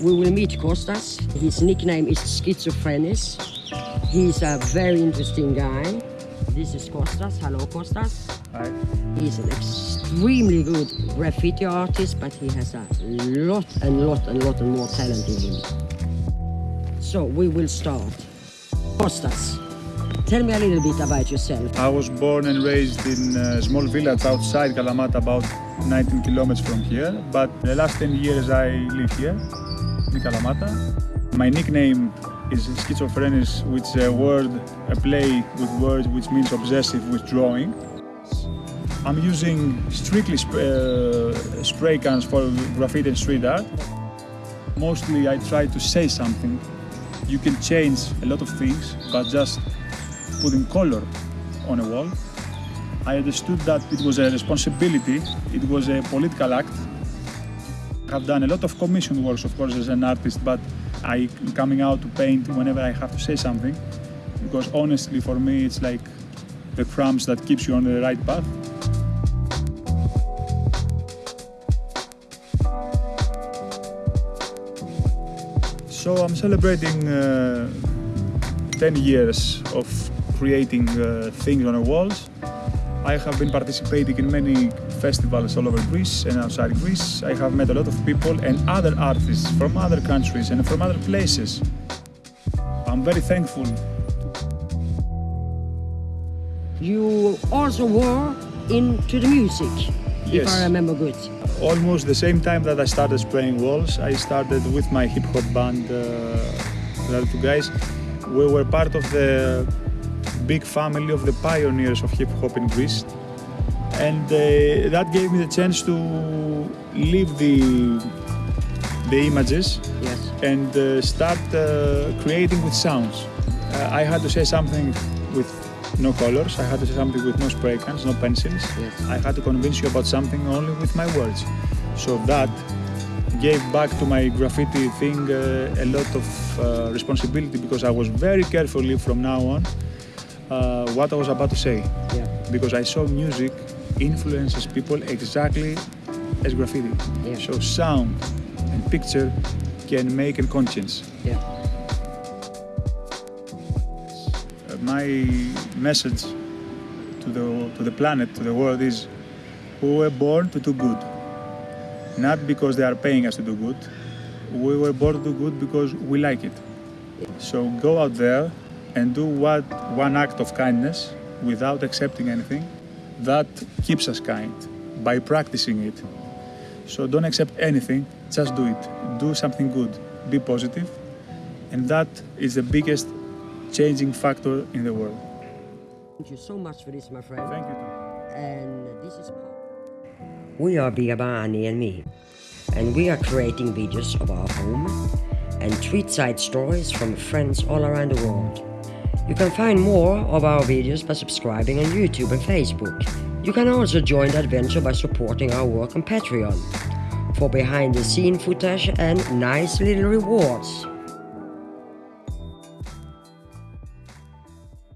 we will meet Kostas. His nickname is Schizophrenis. He's a very interesting guy. This is Kostas. Hello, Kostas. Hi. He's an extremely good graffiti artist, but he has a lot and lot and lot and more talent in him. So we will start. Kostas, tell me a little bit about yourself. I was born and raised in a small village outside Kalamata, about 19 kilometers from here. But the last 10 years I live here My nickname is Schizophrenis, which is a word, a play with words which means obsessive with drawing. I'm using strictly sp uh, spray cans for graffiti and street art. Mostly I try to say something. You can change a lot of things, but just putting color on a wall. I understood that it was a responsibility, it was a political act. I've done a lot of commission works, of course, as an artist, but I am coming out to paint whenever I have to say something, because honestly, for me, it's like the crumbs that keeps you on the right path. So I'm celebrating uh, 10 years of creating uh, things on the walls. I have been participating in many festivals all over Greece and outside Greece. I have met a lot of people and other artists from other countries and from other places. I'm very thankful. You also were into the music, if I remember good. Almost the same time that I started spraying walls, I started with my hip hop band, uh, the other two guys. We were part of the big family of the pioneers of hip hop in Greece. And uh, that gave me the chance to leave the, the images Yes. and uh, start uh, creating with sounds. Uh, I had to say something with no colors, I had to say something with no spray cans, no pencils. Yes. I had to convince you about something only with my words. So that gave back to my graffiti thing uh, a lot of uh, responsibility because I was very carefully from now on uh, what I was about to say. Yeah. Because I saw music influences people exactly as graffiti. Yeah. So sound and picture can make a conscience. Yeah. Uh, my message to the, to the planet, to the world is we were born to do good. Not because they are paying us to do good. We were born to do good because we like it. So go out there and do what one act of kindness without accepting anything. That keeps us kind by practicing it. So don't accept anything, just do it. Do something good. Be positive. And that is the biggest changing factor in the world. Thank you so much for this, my friend. Thank you. Tom. And this is Paul. We are Biabani and me, and we are creating videos of our home and tweet side stories from friends all around the world. You can find more of our videos by subscribing on YouTube and Facebook. You can also join the adventure by supporting our work on Patreon for behind the scene footage and nice little rewards.